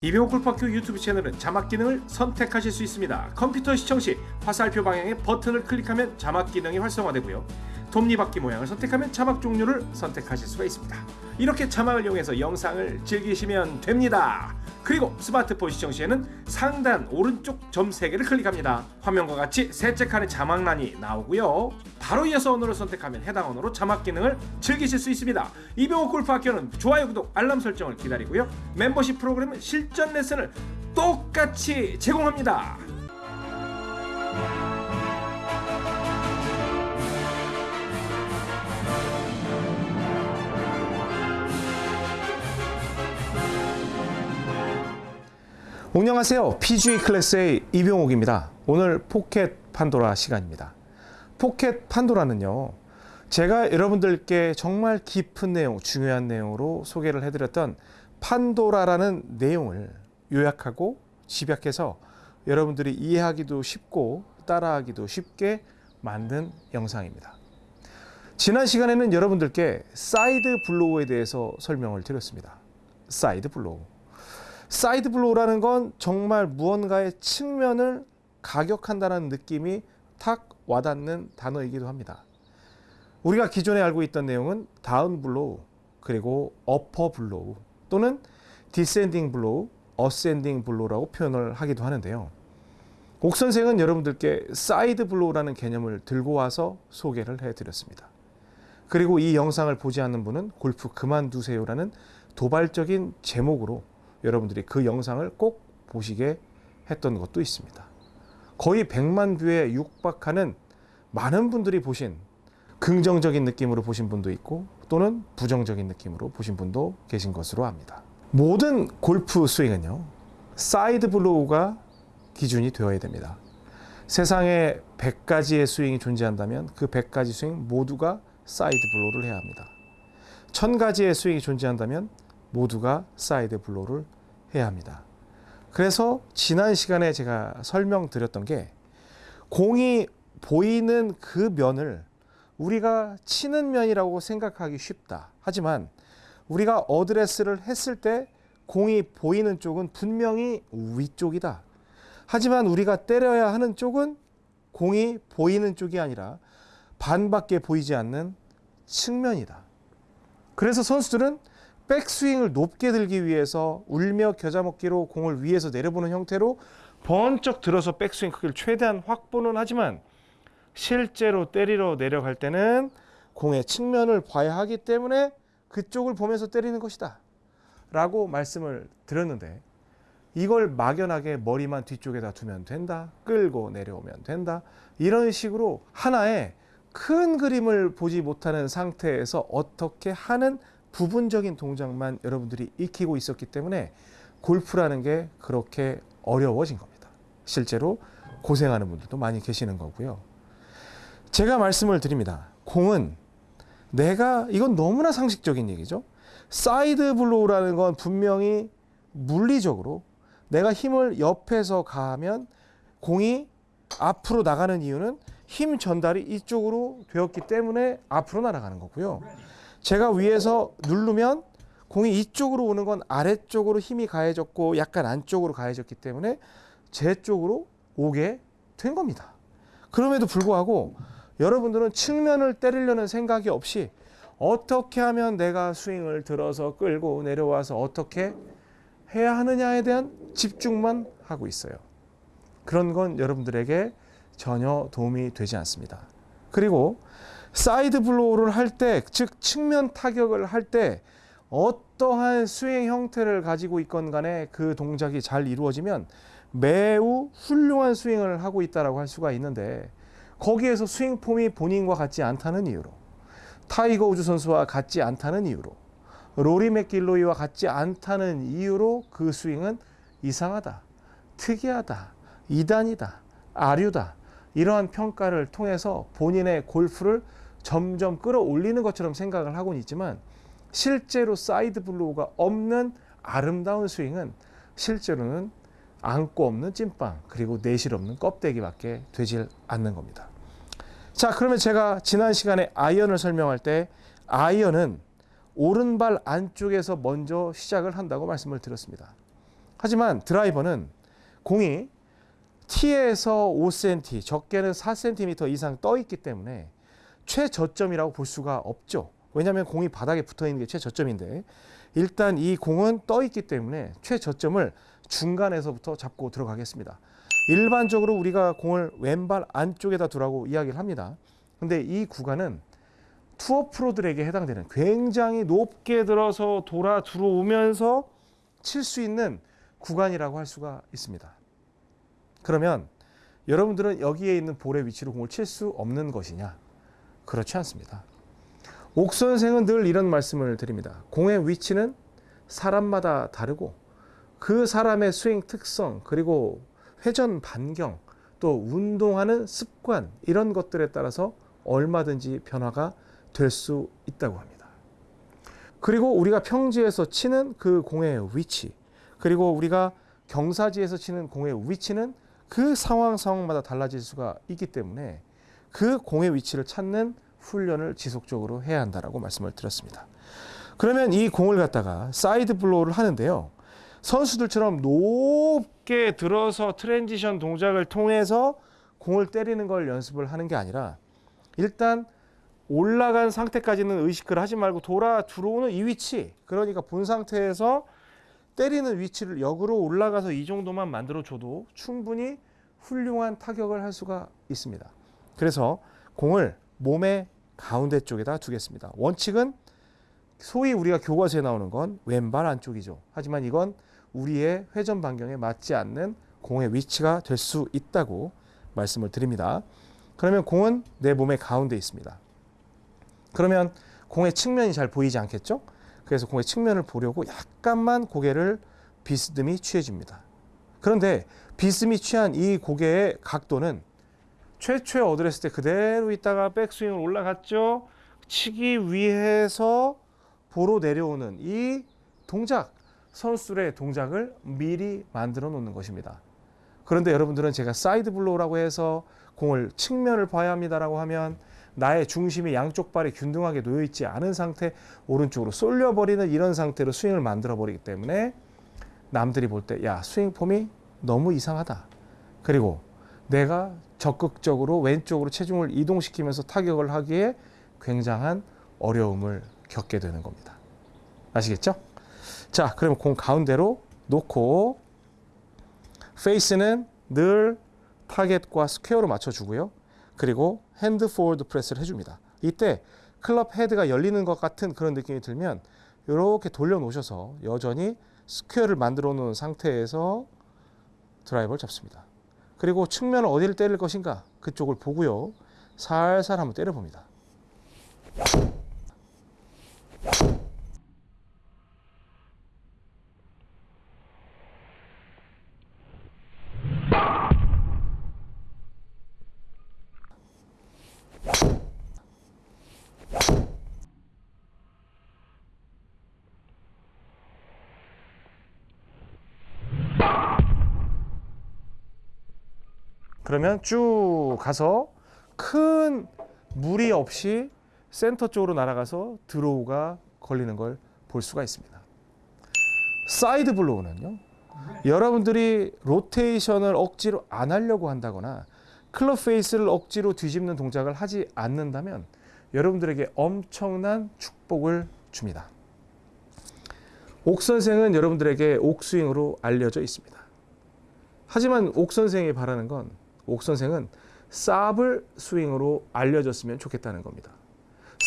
이병호 골프학교 유튜브 채널은 자막 기능을 선택하실 수 있습니다. 컴퓨터 시청 시 화살표 방향의 버튼을 클릭하면 자막 기능이 활성화되고요. 톱니바퀴 모양을 선택하면 자막 종류를 선택하실 수가 있습니다. 이렇게 자막을 이용해서 영상을 즐기시면 됩니다. 그리고 스마트폰 시청 시에는 상단 오른쪽 점 3개를 클릭합니다. 화면과 같이 셋째 칸에 자막란이 나오고요. 바로 이어서 언어를 선택하면 해당 언어로 자막 기능을 즐기실 수 있습니다. 이병호 골프 학교는 좋아요, 구독, 알람 설정을 기다리고요. 멤버십 프로그램은 실전 레슨을 똑같이 제공합니다. 안녕하세요. PGA 클래스의 이병옥입니다. 오늘 포켓 판도라 시간입니다. 포켓 판도라는요. 제가 여러분들께 정말 깊은 내용, 중요한 내용으로 소개를 해드렸던 판도라라는 내용을 요약하고 집약해서 여러분들이 이해하기도 쉽고 따라하기도 쉽게 만든 영상입니다. 지난 시간에는 여러분들께 side blow에 대해서 설명을 드렸습니다. Side blow. Side blow라는 건 정말 무언가의 측면을 가격한다는 느낌이 탁 와닿는 단어이기도 합니다. 우리가 기존에 알고 있던 내용은 down blow, 그리고 upper blow 또는 descending blow, ascending blow라고 표현을 하기도 하는데요. 옥 선생은 여러분들께 side blow라는 개념을 들고 와서 소개를 해드렸습니다. 그리고 이 영상을 보지 않는 분은 골프 그만두세요라는 도발적인 제목으로 여러분들이 그 영상을 꼭 보시게 했던 것도 있습니다. 거의 100만 뷰에 육박하는 많은 분들이 보신 긍정적인 느낌으로 보신 분도 있고 또는 부정적인 느낌으로 보신 분도 계신 것으로 압니다. 모든 골프 스윙은요. Side blow가 기준이 되어야 됩니다. 세상에 100가지의 스윙이 존재한다면 그 100가지 스윙 모두가 side blow를 해야 합니다. 1000가지의 스윙이 존재한다면 모두가 side blow를 해야 합니다. 그래서 지난 시간에 제가 설명드렸던 게 공이 보이는 그 면을 우리가 치는 면이라고 생각하기 쉽다. 하지만 우리가 어드레스를 했을 때 공이 보이는 쪽은 분명히 위쪽이다. 하지만 우리가 때려야 하는 쪽은 공이 보이는 쪽이 아니라 반밖에 보이지 않는 측면이다. 그래서 선수들은 백스윙을 높게 들기 위해서 울며 겨자 먹기로 공을 위에서 내려보는 형태로 번쩍 들어서 백스윙 크기를 최대한 확보는 하지만 실제로 때리러 내려갈 때는 공의 측면을 봐야 하기 때문에 그쪽을 보면서 때리는 것이다. 라고 말씀을 드렸는데 이걸 막연하게 머리만 뒤쪽에다 두면 된다. 끌고 내려오면 된다. 이런 식으로 하나의 큰 그림을 보지 못하는 상태에서 어떻게 하는 부분적인 동작만 여러분들이 익히고 있었기 때문에 골프라는 게 그렇게 어려워진 겁니다. 실제로 고생하는 분들도 많이 계시는 거고요. 제가 말씀을 드립니다. 공은 내가 이건 너무나 상식적인 얘기죠. side blow라는 건 분명히 물리적으로 내가 힘을 옆에서 가하면 공이 앞으로 나가는 이유는 힘 전달이 이쪽으로 되었기 때문에 앞으로 날아가는 거고요. 제가 위에서 누르면 공이 이쪽으로 오는 건 아래쪽으로 힘이 가해졌고 약간 안쪽으로 가해졌기 때문에 제 쪽으로 오게 된 겁니다. 그럼에도 불구하고 여러분들은 측면을 때리려는 생각이 없이 어떻게 하면 내가 스윙을 들어서 끌고 내려와서 어떻게 해야 하느냐에 대한 집중만 하고 있어요. 그런 건 여러분들에게 전혀 도움이 되지 않습니다. 그리고 side blow를 할 때, 즉 측면 타격을 할 때 어떠한 스윙 형태를 가지고 있건 간에 그 동작이 잘 이루어지면 매우 훌륭한 스윙을 하고 있다라고 할 수가 있는데 거기에서 스윙 폼이 본인과 같지 않다는 이유로 타이거 우즈 선수와 같지 않다는 이유로 로리 맥길로이와 같지 않다는 이유로 그 스윙은 이상하다, 특이하다, 이단이다, 아류다 이러한 평가를 통해서 본인의 골프를 점점 끌어올리는 것처럼 생각을 하고는 있지만 실제로 side blow가 없는 아름다운 스윙은 실제로는 앙꼬 없는 찐빵 그리고 내실 없는 껍데기밖에 되질 않는 겁니다. 자 그러면 제가 지난 시간에 아이언을 설명할 때 아이언은 오른발 안쪽에서 먼저 시작을 한다고 말씀을 드렸습니다. 하지만 드라이버는 공이 T에서 5cm, 적게는 4cm 이상 떠 있기 때문에 최저점이라고 볼 수가 없죠. 왜냐하면 공이 바닥에 붙어 있는 게 최저점인데 일단 이 공은 떠 있기 때문에 최저점을 중간에서부터 잡고 들어가겠습니다. 일반적으로 우리가 공을 왼발 안쪽에다 두라고 이야기를 합니다. 근데 이 구간은 투어 프로들에게 해당되는 굉장히 높게 들어서 돌아 들어오면서 칠 수 있는 구간이라고 할 수가 있습니다. 그러면 여러분들은 여기에 있는 볼의 위치로 공을 칠 수 없는 것이냐? 그렇지 않습니다. 옥 선생은 늘 이런 말씀을 드립니다. 공의 위치는 사람마다 다르고 그 사람의 스윙 특성 그리고 회전 반경 또 운동하는 습관 이런 것들에 따라서 얼마든지 변화가 될 수 있다고 합니다. 그리고 우리가 평지에서 치는 그 공의 위치 그리고 우리가 경사지에서 치는 공의 위치는 그 상황 상황마다 달라질 수가 있기 때문에 그 공의 위치를 찾는 훈련을 지속적으로 해야 한다라고 말씀을 드렸습니다. 그러면 이 공을 갖다가 side blow를 하는데요. 선수들처럼 높게 들어서 transition 동작을 통해서 공을 때리는 걸 연습을 하는 게 아니라 일단 올라간 상태까지는 의식을 하지 말고 돌아 들어오는 이 위치 그러니까 본 상태에서 때리는 위치를 역으로 올라가서 이 정도만 만들어 줘도 충분히 훌륭한 타격을 할 수가 있습니다. 그래서 공을 몸의 가운데 쪽에다 두겠습니다. 원칙은 소위 우리가 교과서에 나오는 건 왼발 안쪽이죠. 하지만 이건 우리의 회전 반경에 맞지 않는 공의 위치가 될 수 있다고 말씀을 드립니다. 그러면 공은 내 몸의 가운데 있습니다. 그러면 공의 측면이 잘 보이지 않겠죠? 그래서 공의 측면을 보려고 약간만 고개를 비스듬히 취해줍니다. 그런데 비스듬히 취한 이 고개의 각도는 최초에 어드레스 때 그대로 있다가 백스윙을 올라갔죠. 치기 위해서 볼로 내려오는 이 동작, 선수들의 동작을 미리 만들어 놓는 것입니다. 그런데 여러분들은 제가 side blow라고 해서 공을 측면을 봐야 합니다라고 하면 나의 중심이 양쪽 발이 균등하게 놓여 있지 않은 상태 오른쪽으로 쏠려 버리는 이런 상태로 스윙을 만들어 버리기 때문에 남들이 볼 때 야 스윙 폼이 너무 이상하다. 그리고 내가 적극적으로 왼쪽으로 체중을 이동시키면서 타격을 하기에 굉장한 어려움을 겪게 되는 겁니다. 아시겠죠? 자, 그러면 공 가운데로 놓고 페이스는 늘 타겟과 square로 맞춰주고요. 그리고 hand forward press를 해줍니다. 이때 클럽 헤드가 열리는 것 같은 그런 느낌이 들면 이렇게 돌려놓으셔서 여전히 square를 만들어 놓은 상태에서 드라이버를 잡습니다. 그리고 측면을 어디를 때릴 것인가 그쪽을 보고요. 살살 한번 때려봅니다. 그러면 쭉 가서 큰 무리 없이 센터 쪽으로 날아가서 draw가 걸리는 걸 볼 수가 있습니다. side blow는요. 여러분들이 로테이션을 억지로 안 하려고 한다거나 클럽 페이스를 억지로 뒤집는 동작을 하지 않는다면 여러분들에게 엄청난 축복을 줍니다. 옥 선생은 여러분들에게 옥스윙으로 알려져 있습니다. 하지만 옥 선생이 바라는 건 옥 선생은 사블 스윙으로 알려졌으면 좋겠다는 겁니다.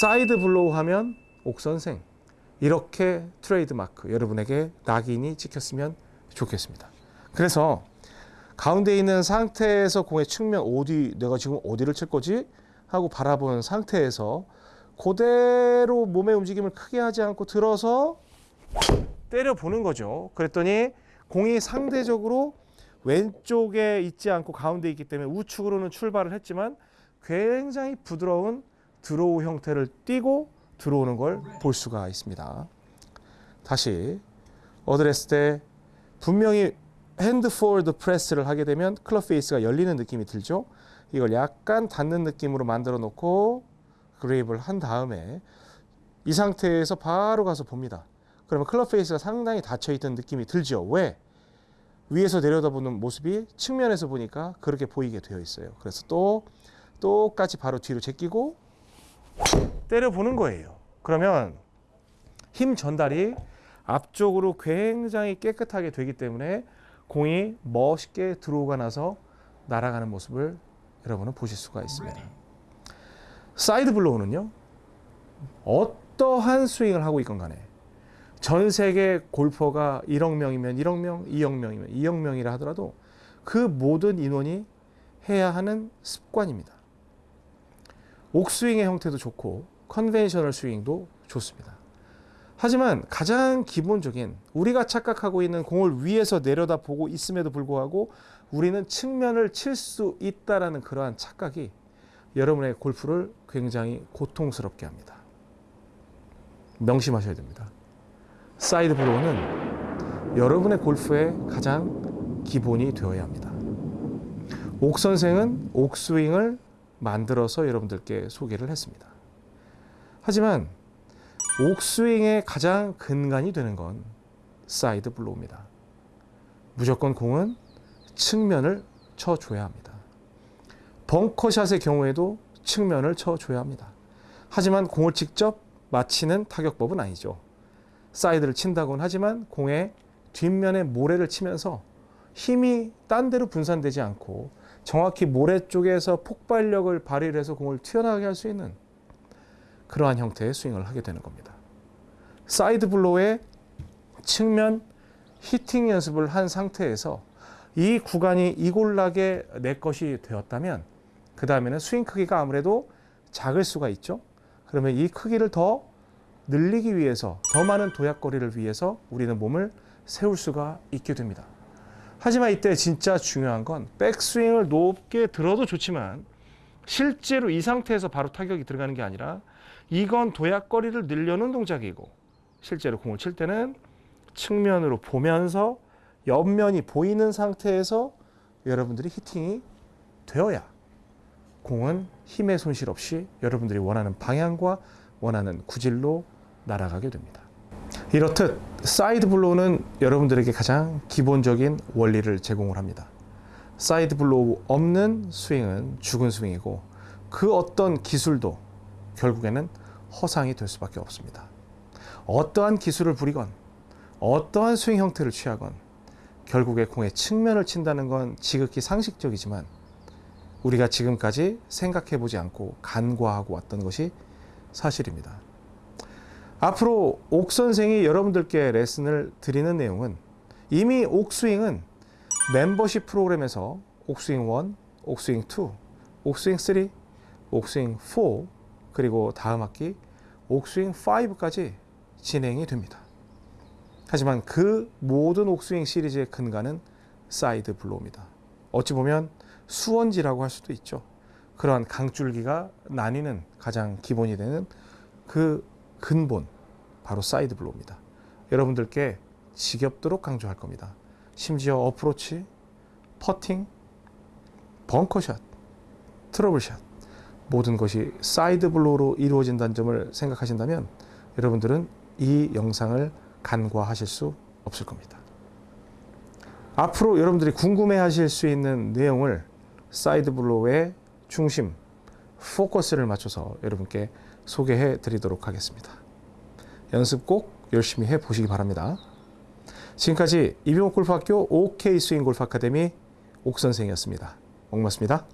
side blow 하면 옥 선생 이렇게 트레이드 마크 여러분에게 낙인이 찍혔으면 좋겠습니다. 그래서 가운데 있는 상태에서 공의 측면 어디 내가 지금 어디를 칠 거지 하고 바라본 상태에서 그대로 몸의 움직임을 크게 하지 않고 들어서 때려 보는 거죠. 그랬더니 공이 상대적으로 왼쪽에 있지 않고 가운데 있기 때문에 우측으로는 출발을 했지만 굉장히 부드러운 draw 형태를 띄고 들어오는 걸 볼 수가 있습니다. 다시 어드레스 때 분명히 hand forward press를 하게 되면 클럽 페이스가 열리는 느낌이 들죠. 이걸 약간 닫는 느낌으로 만들어 놓고 그립을 한 다음에 이 상태에서 바로 가서 봅니다. 그러면 클럽 페이스가 상당히 닫혀 있던 느낌이 들죠. 왜? 위에서 내려다보는 모습이 측면에서 보니까 그렇게 보이게 되어 있어요. 그래서 또 똑같이 바로 뒤로 제끼고 때려보는 거예요. 그러면 힘 전달이 앞쪽으로 굉장히 깨끗하게 되기 때문에 공이 멋있게 들어오고 나서 날아가는 모습을 여러분은 보실 수가 있습니다. side blow는요. 어떠한 스윙을 하고 있건 간에 전 세계 골퍼가 1억 명이면 1억 명, 2억 명이면 2억 명이라 하더라도 그 모든 인원이 해야 하는 습관입니다. 옥스윙의 형태도 좋고 conventional 스윙도 좋습니다. 하지만 가장 기본적인 우리가 착각하고 있는 공을 위에서 내려다 보고 있음에도 불구하고 우리는 측면을 칠 수 있다라는 그러한 착각이 여러분의 골프를 굉장히 고통스럽게 합니다. 명심하셔야 됩니다. side blow는 여러분의 골프의 가장 기본이 되어야 합니다. 옥 선생은 옥스윙을 만들어서 여러분들께 소개를 했습니다. 하지만 옥스윙의 가장 근간이 되는 건 side blow입니다. 무조건 공은 측면을 쳐줘야 합니다. 벙커샷의 경우에도 측면을 쳐줘야 합니다. 하지만 공을 직접 맞히는 타격법은 아니죠. 사이드를 친다고는 하지만 공의 뒷면에 모래를 치면서 힘이 딴 데로 분산되지 않고 정확히 모래 쪽에서 폭발력을 발휘를 해서 공을 튀어나가게 할 수 있는 그러한 형태의 스윙을 하게 되는 겁니다. side blow의 측면 히팅 연습을 한 상태에서 이 구간이 이골락에 내 것이 되었다면 그 다음에는 스윙 크기가 아무래도 작을 수가 있죠. 그러면 이 크기를 더 늘리기 위해서 더 많은 도약거리를 위해서 우리는 몸을 세울 수가 있게 됩니다. 하지만 이때 진짜 중요한 건 백스윙을 높게 들어도 좋지만 실제로 이 상태에서 바로 타격이 들어가는 게 아니라 이건 도약거리를 늘려놓은 동작이고 실제로 공을 칠 때는 측면으로 보면서 옆면이 보이는 상태에서 여러분들이 히팅이 되어야 공은 힘의 손실 없이 여러분들이 원하는 방향과 원하는 구질로 날아가게 됩니다. 이렇듯 side blow는 여러분들에게 가장 기본적인 원리를 제공을 합니다. side blow 없는 스윙은 죽은 스윙이고 그 어떤 기술도 결국에는 허상이 될 수밖에 없습니다. 어떠한 기술을 부리건 어떠한 스윙 형태를 취하건 결국에 공의 측면을 친다는 건 지극히 상식적이지만 우리가 지금까지 생각해 보지 않고 간과하고 왔던 것이 사실입니다. 앞으로 옥 선생이 여러분들께 레슨을 드리는 내용은 이미 옥스윙은 멤버십 프로그램에서 옥스윙 1, 옥스윙 2, 옥스윙 3, 옥스윙 4 그리고 다음 학기 옥스윙 5까지 진행이 됩니다. 하지만 그 모든 옥스윙 시리즈의 근간은 side blow입니다. 어찌 보면 수원지라고 할 수도 있죠. 그러한 강줄기가 나뉘는 가장 기본이 되는 그 근본 바로 side blow입니다. 여러분들께 지겹도록 강조할 겁니다. 심지어 어프로치, 퍼팅, 벙커샷, 트러블샷 모든 것이 side blow로 이루어진다는 점을 생각하신다면 여러분들은 이 영상을 간과하실 수 없을 겁니다. 앞으로 여러분들이 궁금해 하실 수 있는 내용을 side blow의 중심, 포커스를 맞춰서 여러분께 소개해 드리도록 하겠습니다. 연습 꼭 열심히 해 보시기 바랍니다. 지금까지 이병옥 골프학교 OK 스윙 골프 아카데미 옥 선생이었습니다. 고맙습니다.